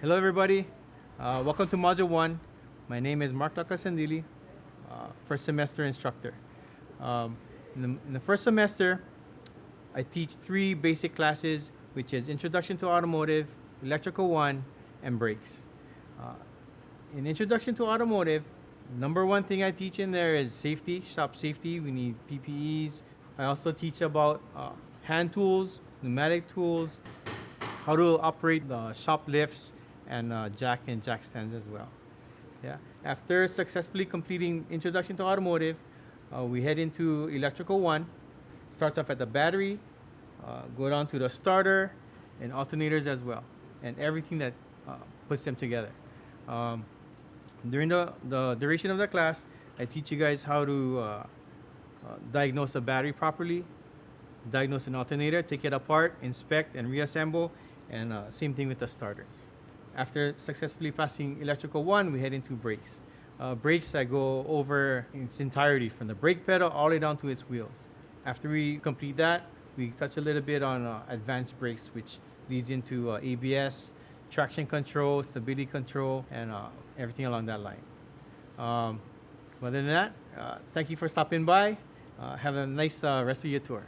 Hello everybody, uh, welcome to Module 1. My name is Mark Lakasandili, uh, first semester instructor. Um, in, the, in, the, first semester, I teach three basic classes, which is Introduction to Automotive, Electrical 1, and Brakes. Uh, in Introduction to Automotive, number one thing I teach in there is safety, shop safety. We need PPEs. I also teach about uh, hand tools, pneumatic tools, how to operate the shop lifts, and uh, jack and jack stands as well. Yeah. After successfully completing Introduction to Automotive, uh, we head into Electrical 1. Starts off at the battery, uh, go down to the starter, and alternators as well, and everything that uh, puts them together. Um, during the, the duration of the class, I teach you guys how to uh, uh, diagnose a battery properly, diagnose an alternator, take it apart, inspect, and reassemble, and same thing with the starters. After successfully passing electrical one, we head into brakes. Uh, brakes, that go over its entirety from the brake pedal all the way down to its wheels. After we complete that, we touch a little bit on uh, advanced brakes, which leads into uh, ABS, traction control, stability control, and uh, everything along that line. Um, other than that, uh, thank you for stopping by. Uh, have a nice rest of your tour.